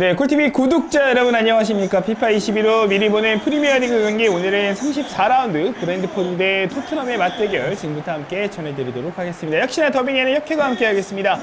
네, 꿀TV 구독자 여러분 안녕하십니까. 피파 21로 미리 보는 프리미어리그 경기 오늘은 34라운드 브렌트포드 대 토트넘의 맞대결 지금부터 함께 전해드리도록 하겠습니다. 역시나 더빙에는 역회가 함께 하겠습니다.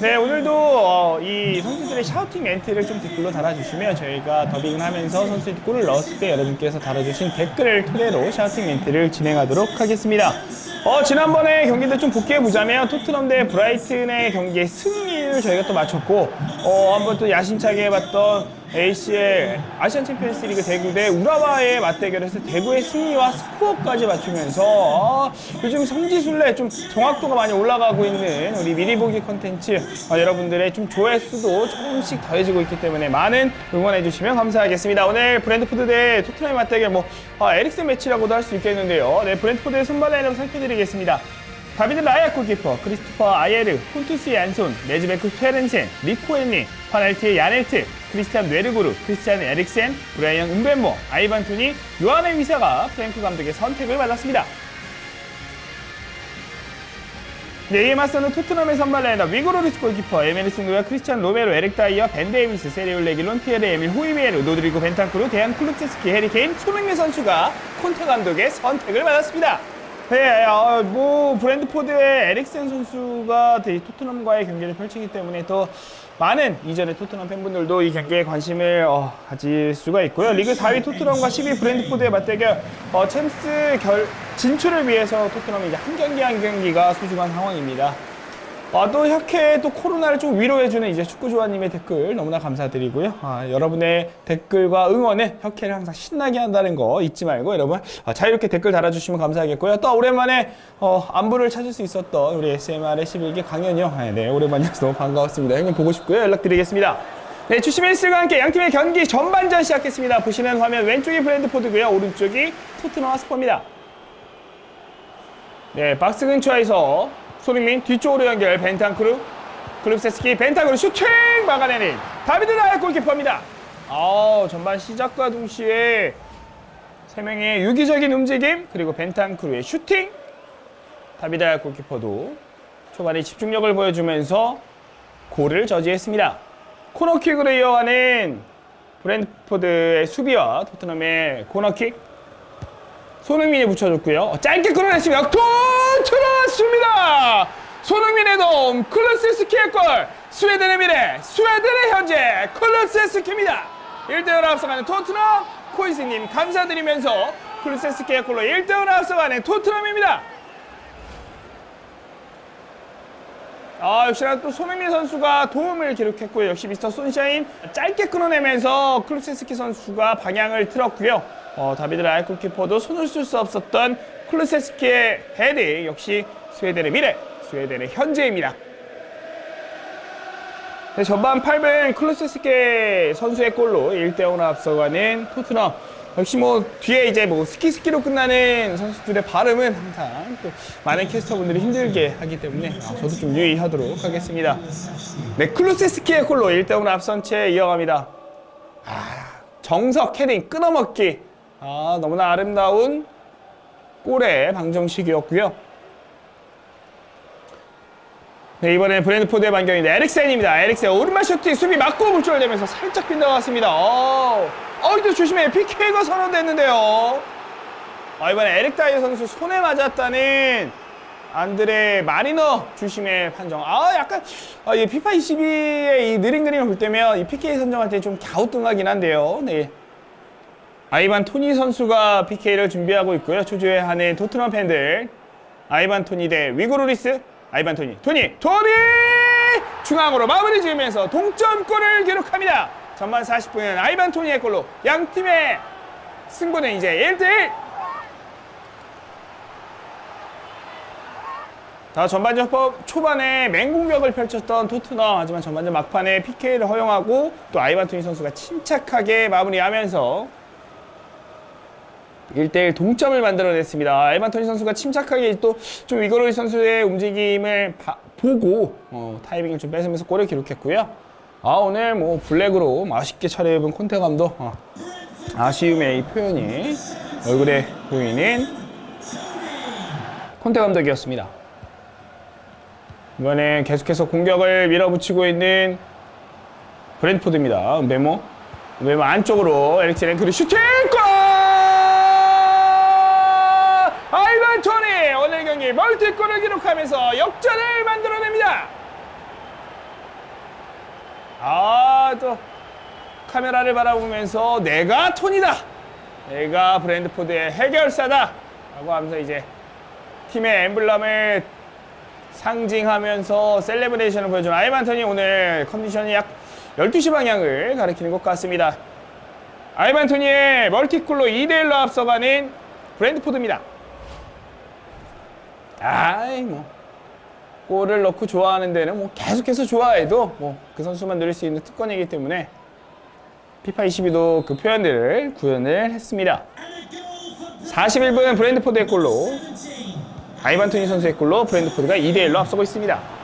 네, 오늘도 어, 이 선수들의 shouting 멘트를 좀 댓글로 달아주시면 저희가 더빙을 하면서 선수들이 골을 넣었을 때 여러분께서 달아주신 댓글을 토대로 shouting 멘트를 진행하도록 하겠습니다. 어, 지난번에 경기들 좀 복기해보자면 토트넘 대 브라이튼의 경기의 승리를 저희가 또 맞췄고 어, 한번 또 야심차게 해봤던 ACL 아시안 챔피언스 리그 대구 대 우라와의 맞대결에서 대구의 승리와 스코어까지 맞추면서 어, 요즘 성지순례 좀 정확도가 많이 올라가고 있는 우리 미리 보기 컨텐츠 어, 여러분들의 좀 조회수도 조금씩 더해지고 있기 때문에 많은 응원해 주시면 감사하겠습니다. 오늘 브렌트포드 대 토트넘의 맞대결 뭐 아, 에릭슨 매치라고도 할 수 있겠는데요. 네, 브렌트포드의 선발 라인업 살펴드리겠습니다. 다비드 라야 골키퍼, 크리스토퍼 아예르, 폰투스 얀손, 매즈 베크 쇠렌센, 리코 헨리, 비탈리 야넬트, 크리스티안 뇌르구르, 크리스티안 에릭센, 브라이언 음뵈모, 아이반 토니, 요안 위사가 프랭크 감독의 선택을 받았습니다. 네, 이에 맞서는 토트넘의 선발 라인업 위고 요리스 골키퍼, 에메르송 로얄, 크리스찬 로메로, 에릭 다이어, 벤 데이비스, 세르히오 레길론, 피에르 에밀, 호이베르, 로드리고 벤탄크루, 데얀 클루셉스키, 해리 케인, 손흥민 선수가 콘테 감독의 선택을 받았습니다. 네, 어, 뭐 브랜드포드의 에릭센 선수가 이 토트넘과의 경기를 펼치기 때문에 더 많은 이전의 토트넘 팬분들도 이 경기에 관심을 어, 가질 수가 있고요. 리그 4위 토트넘과 10위 브랜드포드의 맞대결 어, 챔스 결 진출을 위해서 토트넘이 이제 한 경기 한 경기가 소중한 상황입니다. 아, 또 혁해 또 코로나를 좀 위로해주는 이제 축구조아님의 댓글 너무나 감사드리고요. 아, 여러분의 댓글과 응원은 혁해를 항상 신나게 한다는 거 잊지 말고 여러분 아, 자유롭게 댓글 달아주시면 감사하겠고요. 또 오랜만에 어, 안부를 찾을 수 있었던 우리 SMR의 11기 강현이 형. 아, 네, 오랜만이어서 너무 반가웠습니다. 형님 보고 싶고요. 연락드리겠습니다. 네, 주심 휘슬과 함께 양팀의 경기 전반전 시작했습니다. 보시는 화면 왼쪽이 브렌트포드고요. 오른쪽이 토트넘 핫스퍼입니다. 네, 박스 근처에서 손흥민 뒤쪽으로 연결. 벤탄크루. 클루셉스키 벤탄크루 슈팅! 막아내는 다비드 라야 골키퍼입니다. 아 전반 시작과 동시에 세 명의 유기적인 움직임 그리고 벤탄크루의 슈팅. 다비드 라야 골키퍼도 초반에 집중력을 보여주면서 골을 저지했습니다. 코너킥으로 이어가는 브렌트포드의 수비와 토트넘의 코너킥 손흥민이 붙여줬고요. 어, 짧게 끌어냈습니다. 역통 들어왔습니다. 손흥민의 도움, 클루셉스키의 골, 스웨덴의 미래, 스웨덴의 현재, 클루셉스키입니다. 1대1 앞서가는 토트넘, 코이스님 감사드리면서 클루셉스키의 골로 1대1 앞서가는 토트넘입니다. 아, 역시나 또 손흥민 선수가 도움을 기록했고요. 역시 미스터 손샤인 짧게 끊어내면서 클루셉스키 선수가 방향을 틀었고요. 어, 다비드 라야 골키퍼도 손을 쓸 수 없었던 클루셉스키의 헤딩 역시 스웨덴의 미래, 스웨덴의 현재입니다. 네, 전반 8분 클루세스키 선수의 골로 1대0으로 앞서가는 토트넘 역시 뭐 뒤에 이제 뭐 스키스키로 끝나는 선수들의 발음은 항상 또 많은 캐스터분들이 힘들게 하기 때문에 아, 저도 좀 유의하도록 하겠습니다. 네, 클루세스키의 골로 1대0으로 앞선 채 이어갑니다. 아, 정석 헤딩 끊어먹기 아, 너무나 아름다운 골의 방정식이었고요. 네, 이번에 브렌트포드의 반격인데 에릭센입니다. 에릭센 오른발 슈팅 수비 맞고 굴절되면서 살짝 빗나갔습니다. 어, 어, 이제 주심의 PK가 선언됐는데요. 아, 이번에 에릭 다이어 선수 손에 맞았다는 안드레 마리너 주심의 판정. 아, 약간 아, 이 피파 22의 이 느린 그림을 볼 때면 이 PK 선정할 때 좀 갸우뚱하긴 한데요. 네. 아이반 토니 선수가 PK를 준비하고 있고요. 초조해 하는 토트넘 팬들. 아이반 토니 대 위고로리스. 아이반 토니. 토니! 토니! 중앙으로 마무리 지으면서 동점골을 기록합니다. 전반 40분은 아이반 토니의 골로 양 팀의 승부는 이제 1대1. 자, 전반전 초반에 맹공격을 펼쳤던 토트넘 하지만 전반전 막판에 PK를 허용하고 또 아이반 토니 선수가 침착하게 마무리하면서 1대1 동점을 만들어냈습니다. 에반토니 선수가 침착하게 또좀 위거로이 선수의 움직임을 바, 보고 어, 타이밍을 좀 뺏으면서 골을 기록했고요. 아 오늘 뭐 블랙으로 맛있게 차려입은 콘테 감독 어, 아쉬움의 이 표현이 얼굴에 보이는 콘테 감독이었습니다. 이번엔 계속해서 공격을 밀어붙이고 있는 브랜드포드입니다. 메모. 메모 안쪽으로 에릭센 그리고 슈팅! 경기 멀티골을 기록하면서 역전을 만들어냅니다. 아, 또 카메라를 바라보면서 내가 토니다. 내가 브렌트포드의 해결사다. 라고 하면서 이제 팀의 엠블럼을 상징하면서 celebration을 보여준 아이반 토니 오늘 컨디션이 약 12시 방향을 가리키는 것 같습니다. 아이반토니의 멀티골로 2대1로 앞서가는 브랜드포드입니다. 아이 뭐 골을 넣고 좋아하는 데는 뭐 계속해서 좋아해도 뭐 그 선수만 누릴 수 있는 특권이기 때문에 피파 22도 그 표현들을 구현을 했습니다. 41분 브랜드포드의 골로 아이반 토니 선수의 골로 브랜드포드가 2대1로 앞서고 있습니다.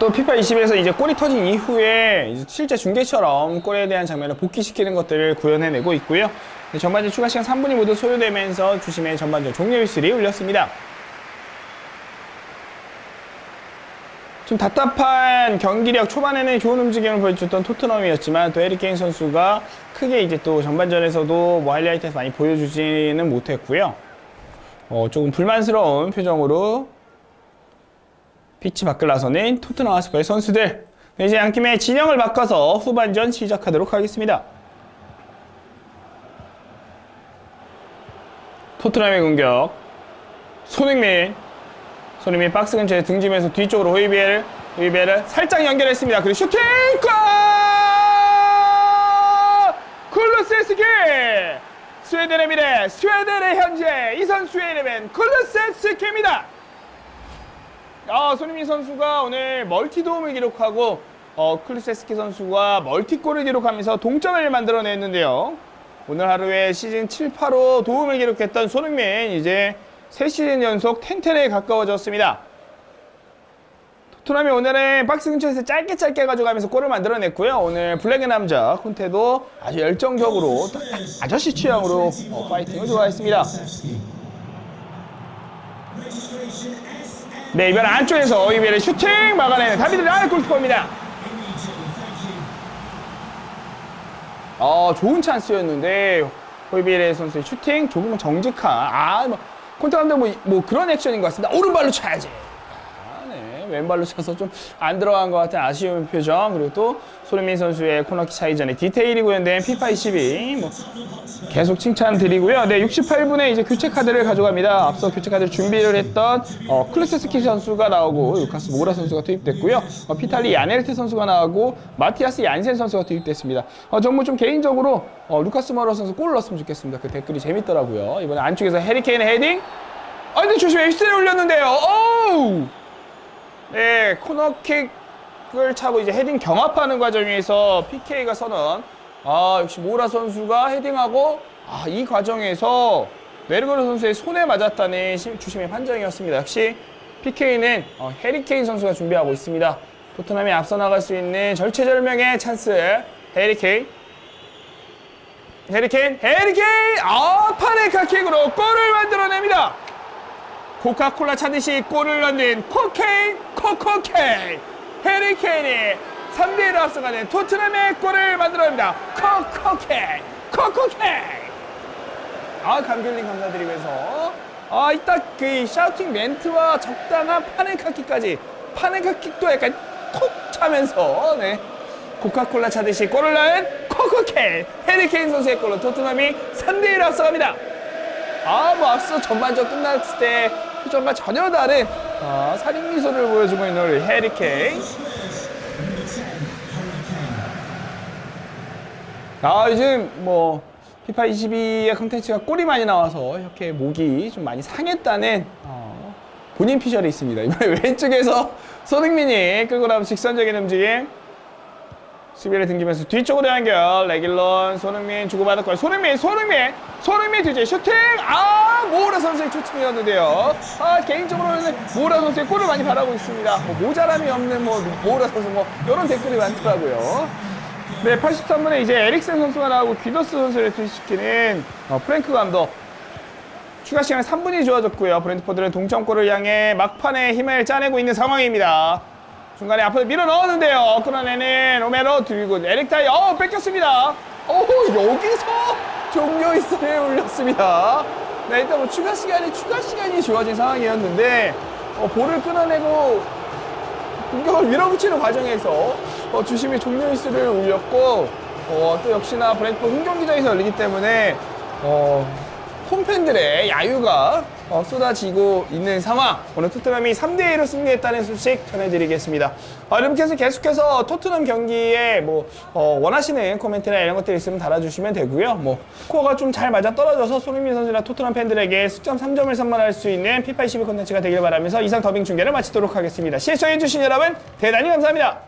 또 피파 21에서 이제 골이 터진 이후에 실제 중계처럼 골에 대한 장면을 복귀시키는 것들을 구현해내고 있고요. 네, 전반전 추가 시간 3분이 모두 소요되면서 주심의 전반전 종료 휘슬이 울렸습니다. 좀 답답한 경기력 초반에는 좋은 움직임을 보여줬던 토트넘이었지만 또 에릭 케인 선수가 크게 이제 또 전반전에서도 뭐 하이라이트에서 많이 보여주지는 못했고요. 어, 조금 불만스러운 표정으로 피치 밖을 나서는 토트넘 핫스퍼의 선수들 네, 이제 양 팀의 진영을 바꿔서 후반전 시작하도록 하겠습니다. 토트넘의 공격 손흥민 손흥민 박스 근처에 등지면서 뒤쪽으로 호이비에를 호이비에를 살짝 연결했습니다. 그리고 슈팅 골! 클루셉스키 스웨덴의 미래 스웨덴의 현재 이 선수의 이름은 클루셉스키입니다. 아, 손흥민 선수가 오늘 멀티 도움을 기록하고 어, 클루세스키 선수가 멀티골을 기록하면서 동점을 만들어냈는데요. 오늘 하루에 시즌 7, 8호 도움을 기록했던 손흥민 이제 3시즌 연속 텐텐에 가까워졌습니다. 토트넘이 오늘은 박스 근처에서 짧게 짧게 가져가면서 골을 만들어냈고요. 오늘 블랙의 남자 콘테도 아주 열정적으로 딱 아저씨 취향으로 어, 파이팅을 좋아했습니다. 네, 이번 안쪽에서 이번에 슈팅 막아내는 다비드 라야 골키퍼입니다. 어, 좋은 찬스였는데 호이비레 선수의 슈팅 조금은 정직한 아, 뭐 콘테 감독 뭐, 뭐 그런 액션인 것 같습니다. 오른발로 쳐야지. 왼발로 쳐서 좀 안 들어간 것 같은 아쉬운 표정 그리고 또 손흥민 선수의 코너킥 차이 전에 디테일이 구현된 피파 22 뭐 계속 칭찬드리고요. 네, 68분에 이제 교체 카드를 가져갑니다. 앞서 교체 카드를 준비를 했던 어, 클루셉스키 선수가 나오고 루카스 모라 선수가 투입됐고요. 어, 비탈리 야넬트 선수가 나오고 마티아스 얀센 선수가 투입됐습니다. 어, 정말 좀 개인적으로 어, 루카스 모라 선수 골을 넣었으면 좋겠습니다. 그 댓글이 재밌더라고요. 이번에 안쪽에서 해리 케인의 헤딩. 아, 근데 주심이 휘슬을 울렸는데요. 오우! 네, 코너킥을 차고 이제 헤딩 경합하는 과정에서 PK가 선언. 아, 역시 모라 선수가 헤딩하고 아, 이 과정에서 뇌르고르 선수의 손에 맞았다는 심- 주심의 판정이었습니다. 역시 PK는 어, 해리 케인 선수가 준비하고 있습니다. 토트넘이 앞서 나갈 수 있는 절체절명의 찬스. 해리 케인. 해리 케인, 해리 케인! 아, 파넨카킥으로 골을 만들어냅니다. 코카콜라 차듯이 골을 넣는 코케인 코코케인. 해리 케인이 3대1로 앞서가는 토트넘의 골을 만들어냅니다. 코코케인 코코케인. 아 감귤님 감사드리면서. 아 이따 그 샤우팅 멘트와 적당한 파네카킥까지 파네카킥도 약간 톡 차면서 네. 코카콜라 차듯이 골을 넣은 코코케인. 해리케인 선수의 골로 토트넘이 3대1로 앞서갑니다 아, 뭐 앞서 전반전 끝났을 때 표정과 전혀 다른 아, 살인 미소를 보여주고 있는 우리 해리 케인. 아, 요즘 뭐 피파 22의 컨텐츠가 골이 많이 나와서 이렇게 목이 좀 많이 상했다는 어, 본인 피셜이 있습니다. 이번에 왼쪽에서 손흥민이 끌고 나온 직선적인 움직임. 수비를 등지면서 뒤쪽으로 연결. 레길론 손흥민 주고받을 손흥민 손흥민 손흥민 뒤에 슈팅. 아 모우라 선수의 슈팅이었는데요. 아 개인적으로는 모우라 선수의 골을 많이 바라고 있습니다. 뭐 모자람이 없는 뭐 모우라 선수 뭐 이런 댓글이 많더라고요. 네 83분에 이제 에릭센 선수가 나오고 귀더스 선수를 투입시키는 어, 프랭크 감독. 추가 시간 3분이 주어졌고요. 브랜드포드는 동점골을 향해 막판에 힘을 짜내고 있는 상황입니다. 중간에 앞으로 밀어 넣었는데요. 끌어내는 로메로 드리고 에릭 타이 어 뺏겼습니다. 어 여기서 종료 이스를 올렸습니다. 네 일단 뭐 추가 시간이 추가 시간이 주어진 상황이었는데 어, 볼을 끊어내고 공격을 밀어붙이는 과정에서 어, 주심이 종료 휘슬을 울렸고 어, 또 역시나 브렌트포드 홈경기장에서 열리기 때문에 어, 홈팬들의 야유가 어, 쏟아지고 있는 상황. 오늘 토트넘이 3대1로 승리했다는 소식 전해드리겠습니다. 어, 여러분께서 계속해서 토트넘 경기에 뭐 어, 원하시는 코멘트나 이런 것들 있으면 달아주시면 되고요. 뭐 스코어가 좀 잘 맞아 떨어져서 손흥민 선수나 토트넘 팬들에게 승점 3점을 선물할 수 있는 피파 22 콘텐츠가 되길 바라면서 이상 더빙 중계를 마치도록 하겠습니다. 시청해주신 여러분 대단히 감사합니다.